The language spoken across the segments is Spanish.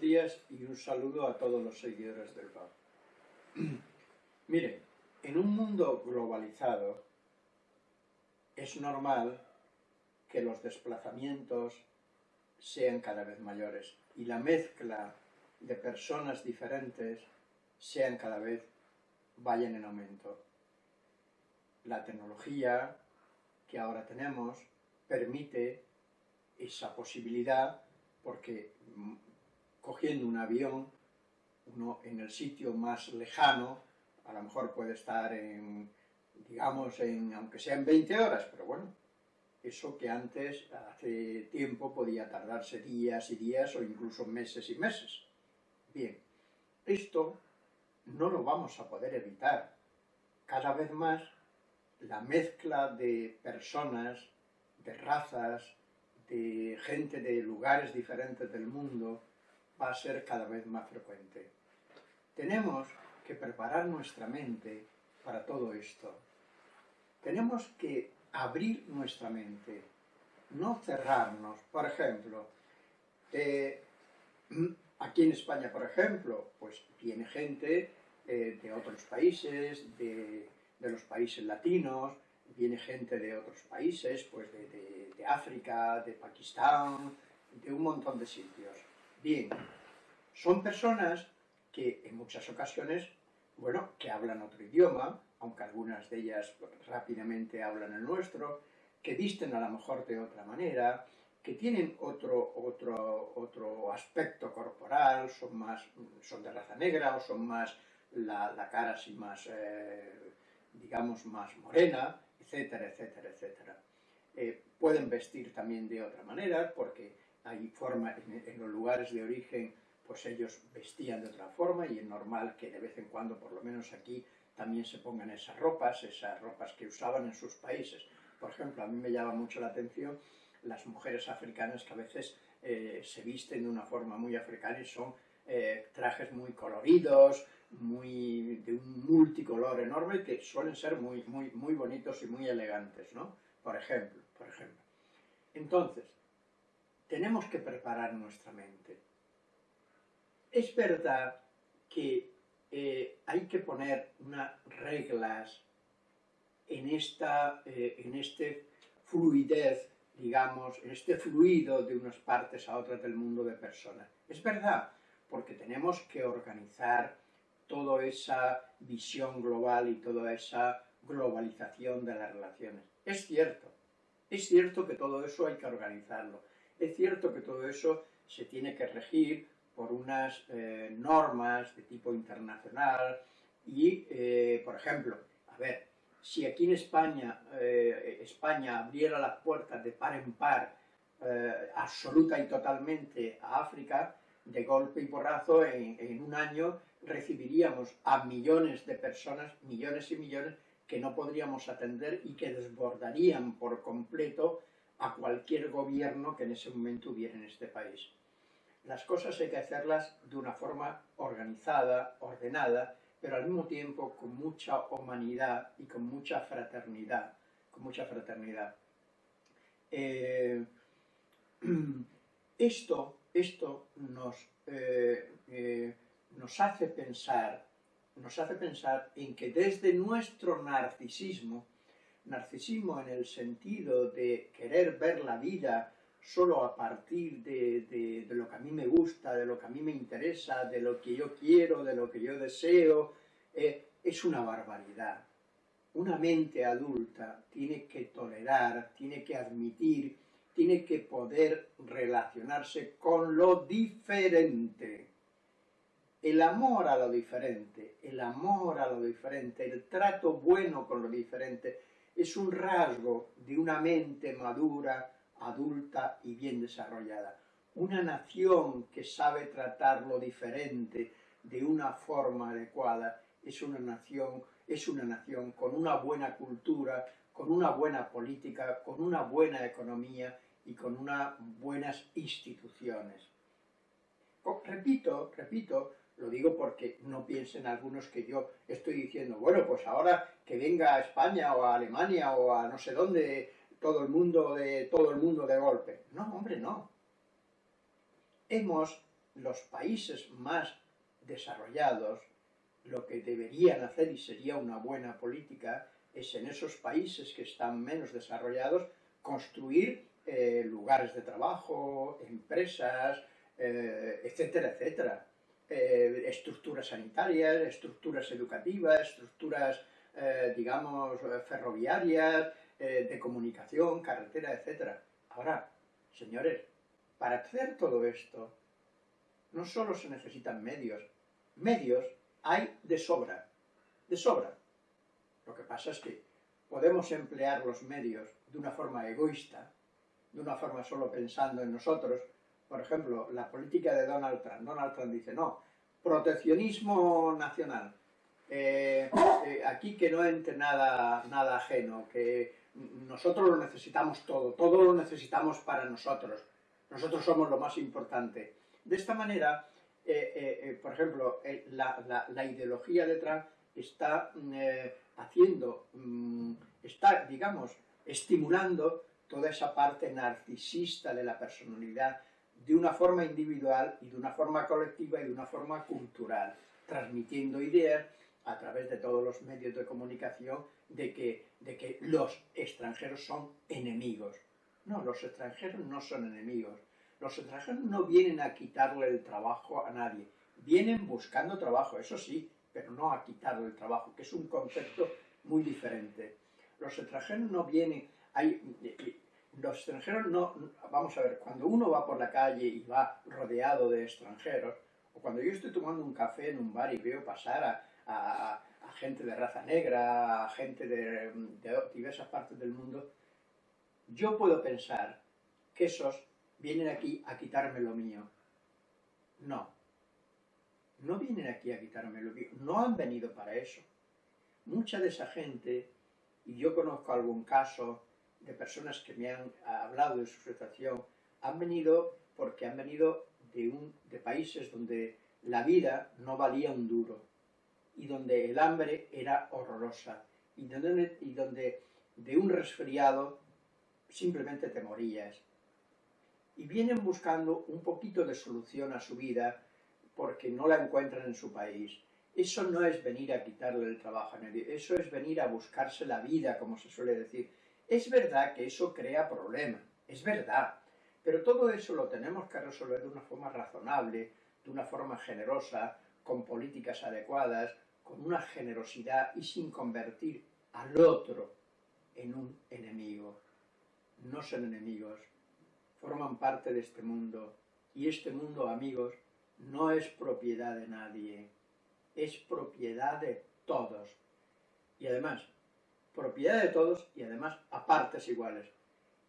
buenos días y un saludo a todos los seguidores del blog. Miren, en un mundo globalizado es normal que los desplazamientos sean cada vez mayores y la mezcla de personas diferentes sean cada vez vayan en aumento. La tecnología que ahora tenemos permite esa posibilidad porque cogiendo un avión, uno en el sitio más lejano, a lo mejor puede estar en, digamos, en, aunque sea en 20 horas, pero bueno, eso que antes, hace tiempo, podía tardarse días y días o incluso meses y meses. Bien, esto no lo vamos a poder evitar. Cada vez más la mezcla de personas, de razas, de gente de lugares diferentes del mundo va a ser cada vez más frecuente. Tenemos que preparar nuestra mente para todo esto. Tenemos que abrir nuestra mente, no cerrarnos. Por ejemplo, eh, aquí en España, por ejemplo, pues viene gente eh, de otros países, de, los países latinos, viene gente de otros países, pues de, de, África, de Pakistán, de un montón de sitios. Bien, son personas que en muchas ocasiones, bueno, que hablan otro idioma, aunque algunas de ellas rápidamente hablan el nuestro, que visten a lo mejor de otra manera, que tienen otro, otro, otro aspecto corporal, son, más, son de raza negra o son más la, la cara así más, eh, digamos, más morena, etcétera, etcétera, etcétera. Eh, pueden vestir también de otra manera, porque hay forma, en, los lugares de origen, pues ellos vestían de otra forma, y es normal que de vez en cuando, por lo menos aquí, también se pongan esas ropas, esas ropas que usaban en sus países. Por ejemplo, a mí me llama mucho la atención las mujeres africanas que a veces eh, se visten de una forma muy africana y son eh, trajes muy coloridos, muy, de un multicolor enorme que suelen ser muy, muy, muy bonitos y muy elegantes, ¿no? Por ejemplo, por ejemplo. Entonces, tenemos que preparar nuestra mente. Es verdad que eh, hay que poner unas reglas en, esta, eh, en este fluidez, digamos, en este fluido de unas partes a otras del mundo de personas. Es verdad, porque tenemos que organizar toda esa visión global y toda esa globalización de las relaciones. Es cierto, es cierto que todo eso hay que organizarlo, es cierto que todo eso se tiene que regir por unas eh, normas de tipo internacional y, eh, por ejemplo, a ver, si aquí en España, eh, España abriera las puertas de par en par absoluta y totalmente a África, de golpe y porrazo en, un año recibiríamos a millones de personas, millones y millones, que no podríamos atender y que desbordarían por completo a cualquier gobierno que en ese momento hubiera en este país. Las cosas hay que hacerlas de una forma organizada, ordenada, pero al mismo tiempo con mucha humanidad y con mucha fraternidad, con mucha fraternidad. Eh, esto esto nos, eh, eh, nos hace pensar, nos hace pensar en que desde nuestro narcisismo, narcisismo en el sentido de querer ver la vida solo a partir de, lo que a mí me gusta, de lo que a mí me interesa, de lo que yo quiero, de lo que yo deseo, eh, es una barbaridad. Una mente adulta tiene que tolerar, tiene que admitir tiene que poder relacionarse con lo diferente. El amor a lo diferente, el amor a lo diferente, el trato bueno con lo diferente, es un rasgo de una mente madura, adulta y bien desarrollada. Una nación que sabe tratar lo diferente de una forma adecuada es una nación, es una nación con una buena cultura, con una buena política, con una buena economía y con unas buenas instituciones. Repito, repito, lo digo porque no piensen algunos que yo estoy diciendo, bueno, pues ahora que venga a España o a Alemania o a no sé dónde todo el mundo de, todo el mundo de golpe. No, hombre, no. Hemos los países más desarrollados lo que deberían hacer y sería una buena política es en esos países que están menos desarrollados construir eh, lugares de trabajo, empresas, eh, etcétera, etcétera. Eh, estructuras sanitarias, estructuras educativas, estructuras, digamos, ferroviarias, de comunicación, carretera, etcétera. Ahora, señores, para hacer todo esto, no solo se necesitan medios, medios hay de sobra, de sobra. Lo que pasa es que podemos emplear los medios de una forma egoísta, de una forma solo pensando en nosotros. Por ejemplo, la política de Donald Trump. Donald Trump dice, no, proteccionismo nacional. Eh, eh, aquí que no entre nada, nada ajeno, que nosotros lo necesitamos todo, todo lo necesitamos para nosotros. Nosotros somos lo más importante. De esta manera, eh, por ejemplo, la, ideología de Trump está haciendo, mm, está, digamos, estimulando toda esa parte narcisista de la personalidad de una forma individual y de una forma colectiva y de una forma cultural, transmitiendo ideas a través de todos los medios de comunicación de que, de que los extranjeros son enemigos. No, los extranjeros no son enemigos. Los extranjeros no vienen a quitarle el trabajo a nadie. Vienen buscando trabajo, eso sí, pero no a quitarle el trabajo, que es un concepto muy diferente. Los extranjeros no vienen, hay, los extranjeros no, vamos a ver, cuando uno va por la calle y va rodeado de extranjeros, o cuando yo estoy tomando un café en un bar y veo pasar a, gente de raza negra, a gente de, de diversas partes del mundo, yo puedo pensar que esos vienen aquí a quitarme lo mío. No, no vienen aquí a quitarme lo mío, no han venido para eso. Mucha de esa gente, y yo conozco algún caso de personas que me han hablado de su situación, han venido porque han venido de, un, de países donde la vida no valía un duro y donde el hambre era horrorosa y donde, y donde de un resfriado simplemente te morías. Y vienen buscando un poquito de solución a su vida porque no la encuentran en su país. Eso no es venir a quitarle el trabajo a nadie, eso es venir a buscarse la vida, como se suele decir. Es verdad que eso crea problemas, es verdad, pero todo eso lo tenemos que resolver de una forma razonable, de una forma generosa, con políticas adecuadas, con una generosidad y sin convertir al otro en un enemigo. No son enemigos, forman parte de este mundo y este mundo, amigos, no es propiedad de nadie, es propiedad de todos. Y además, propiedad de todos y además a partes iguales.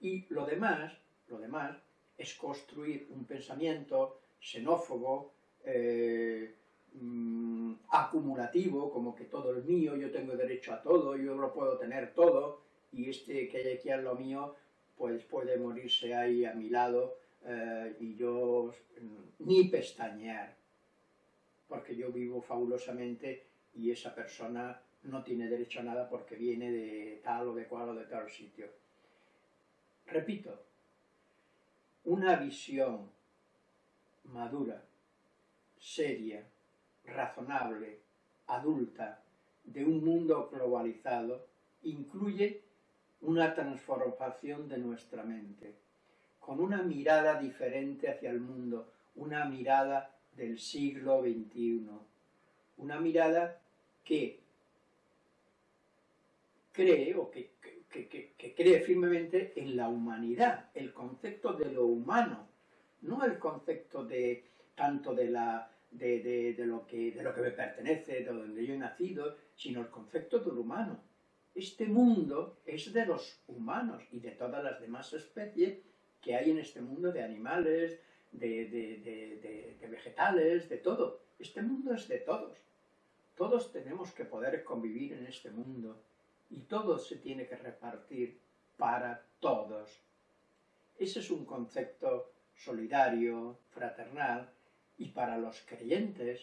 Y lo demás, lo demás, es construir un pensamiento xenófobo, eh, mm, acumulativo, como que todo es mío, yo tengo derecho a todo, yo lo puedo tener todo, y este que hay aquí a lo mío, pues puede morirse ahí a mi lado, eh, y yo mm, ni pestañear, porque yo vivo fabulosamente y esa persona no tiene derecho a nada porque viene de tal o de cual o de tal sitio. Repito, una visión madura, seria, razonable, adulta, de un mundo globalizado, incluye una transformación de nuestra mente con una mirada diferente hacia el mundo, una mirada del siglo XXI, una mirada que cree o que, cree firmemente en la humanidad, el concepto de lo humano, no el concepto de tanto de la de, lo que, de lo que me pertenece, de donde yo he nacido, sino el concepto del humano. Este mundo es de los humanos y de todas las demás especies que hay en este mundo de animales, de, vegetales, de todo. Este mundo es de todos. Todos tenemos que poder convivir en este mundo y todo se tiene que repartir para todos. Ese es un concepto solidario, fraternal, y para los creyentes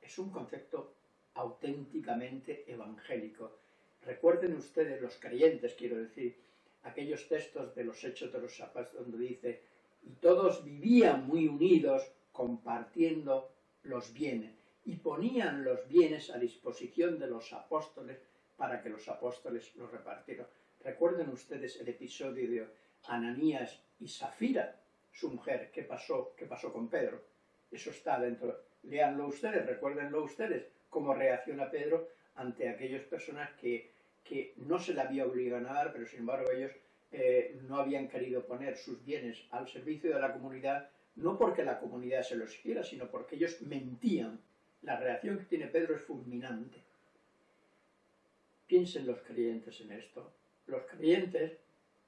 es un concepto auténticamente evangélico. Recuerden ustedes, los creyentes, quiero decir, aquellos textos de los Hechos de los Apóstoles donde dice, y todos vivían muy unidos compartiendo los bienes y ponían los bienes a disposición de los apóstoles para que los apóstoles los repartieran. Recuerden ustedes el episodio de Ananías y Zafira, su mujer, ¿qué pasó, qué pasó con Pedro? Eso está dentro. Leanlo ustedes, recuérdenlo ustedes, cómo reacciona Pedro ante aquellas personas que, que no se le había obligado a dar, pero sin embargo ellos eh, no habían querido poner sus bienes al servicio de la comunidad, no porque la comunidad se los quiera, sino porque ellos mentían. La reacción que tiene Pedro es fulminante. Piensen los creyentes en esto. Los creyentes,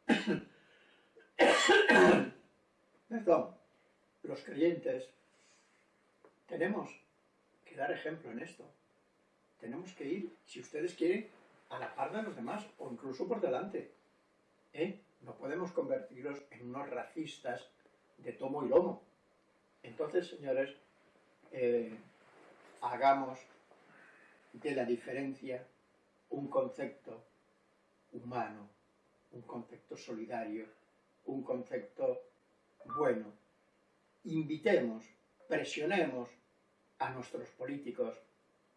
perdón, los creyentes tenemos que dar ejemplo en esto. Tenemos que ir, si ustedes quieren, a la par de los demás o incluso por delante. ¿eh? No podemos convertirnos en unos racistas de tomo y lomo. Entonces, señores, eh, hagamos de la diferencia un concepto humano, un concepto solidario, un concepto bueno. Invitemos, presionemos a nuestros políticos,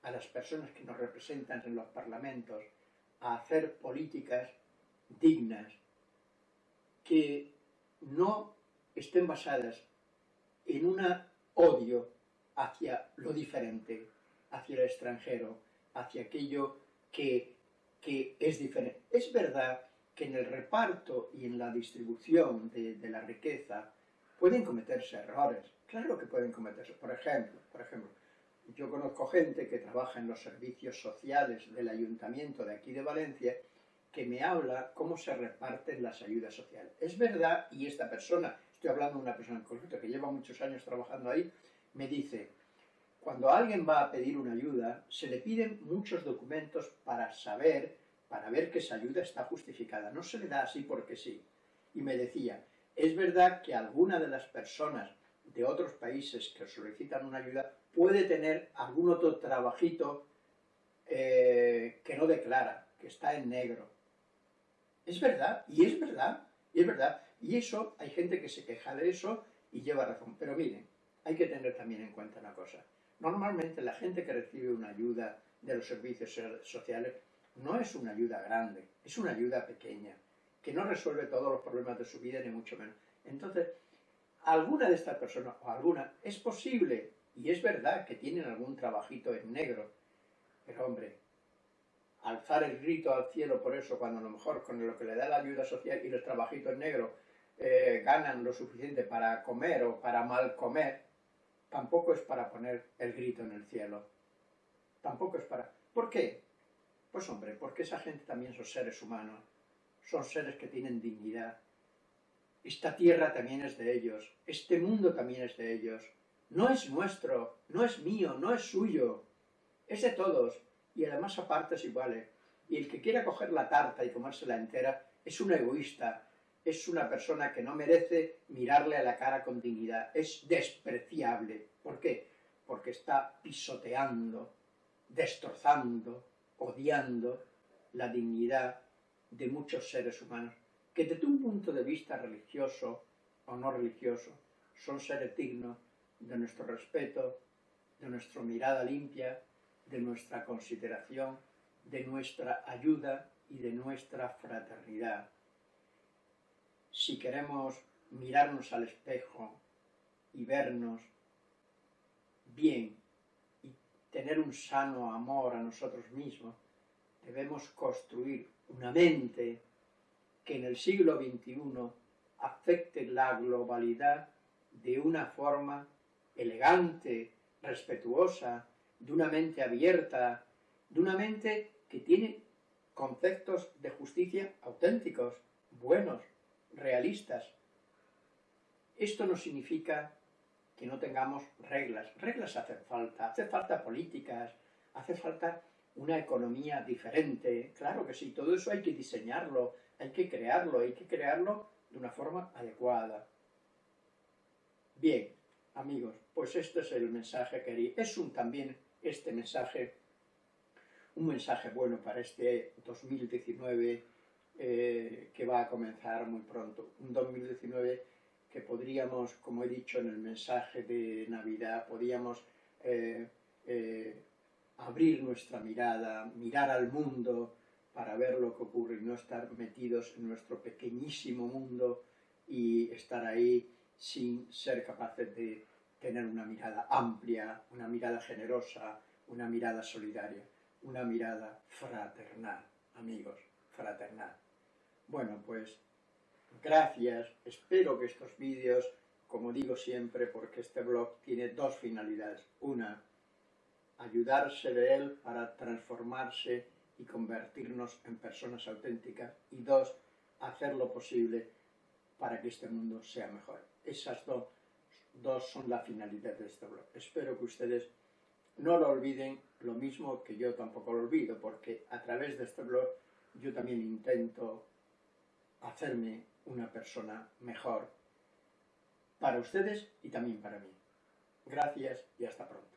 a las personas que nos representan en los parlamentos, a hacer políticas dignas, que no estén basadas en un odio hacia lo diferente, hacia el extranjero, hacia aquello que, es diferente. Es verdad que en el reparto y en la distribución de, la riqueza pueden cometerse errores. Claro que pueden cometerse. Por ejemplo, por ejemplo, yo conozco gente que trabaja en los servicios sociales del ayuntamiento de aquí de Valencia que me habla cómo se reparten las ayudas sociales. Es verdad, y esta persona, estoy hablando de una persona en concreto que lleva muchos años trabajando ahí, me dice, cuando alguien va a pedir una ayuda, se le piden muchos documentos para saber, para ver que esa ayuda está justificada. No se le da así porque sí. Y me decía, es verdad que alguna de las personas de otros países que solicitan una ayuda puede tener algún otro trabajito eh, que no declara, que está en negro. Es verdad, y es verdad, y es verdad. Y eso, hay gente que se queja de eso y lleva razón. Pero miren, hay que tener también en cuenta una cosa. Normalmente la gente que recibe una ayuda de los servicios sociales no es una ayuda grande, es una ayuda pequeña, que no resuelve todos los problemas de su vida, ni mucho menos. Entonces, alguna de estas personas, o alguna, es posible, y es verdad que tienen algún trabajito en negro, pero hombre, alzar el grito al cielo por eso, cuando a lo mejor con lo que le da la ayuda social y los trabajitos negros eh, ganan lo suficiente para comer o para mal comer, tampoco es para poner el grito en el cielo. Tampoco es para... ¿Por qué? Pues hombre, porque esa gente también son seres humanos, son seres que tienen dignidad. Esta tierra también es de ellos, este mundo también es de ellos. No es nuestro, no es mío, no es suyo, es de todos y además a partes iguales. Y el que quiera coger la tarta y comérsela entera es un egoísta, es una persona que no merece mirarle a la cara con dignidad, es despreciable. ¿Por qué? Porque está pisoteando, destrozando, odiando la dignidad de muchos seres humanos, que desde un punto de vista religioso o no religioso, son seres dignos de nuestro respeto, de nuestra mirada limpia, de nuestra consideración, de nuestra ayuda y de nuestra fraternidad. Si queremos mirarnos al espejo y vernos bien y tener un sano amor a nosotros mismos, debemos construir una mente que en el siglo XXI afecte la globalidad de una forma elegante, respetuosa, de una mente abierta, de una mente que tiene conceptos de justicia auténticos, buenos, realistas. Esto no significa que no tengamos reglas. Reglas hacen falta, hace falta políticas, hace falta una economía diferente. Claro que sí, todo eso hay que diseñarlo, hay que crearlo, hay que crearlo de una forma adecuada. Bien, amigos, pues este es el mensaje que quería. Es un también este mensaje, un mensaje bueno para este 2019 eh, que va a comenzar muy pronto. Un 2019 que podríamos, como he dicho en el mensaje de Navidad, podríamos eh, eh, abrir nuestra mirada, mirar al mundo para ver lo que ocurre y no estar metidos en nuestro pequeñísimo mundo y estar ahí sin ser capaces de tener una mirada amplia, una mirada generosa, una mirada solidaria, una mirada fraternal, amigos, fraternal. Bueno, pues gracias, espero que estos vídeos, como digo siempre, porque este blog tiene dos finalidades. Una, ayudarse de él para transformarse y convertirnos en personas auténticas. Y dos, hacer lo posible para que este mundo sea mejor. Esas dos, dos son la finalidad de este blog. Espero que ustedes no lo olviden, lo mismo que yo tampoco lo olvido, porque a través de este blog yo también intento hacerme una persona mejor para ustedes y también para mí. Gracias y hasta pronto.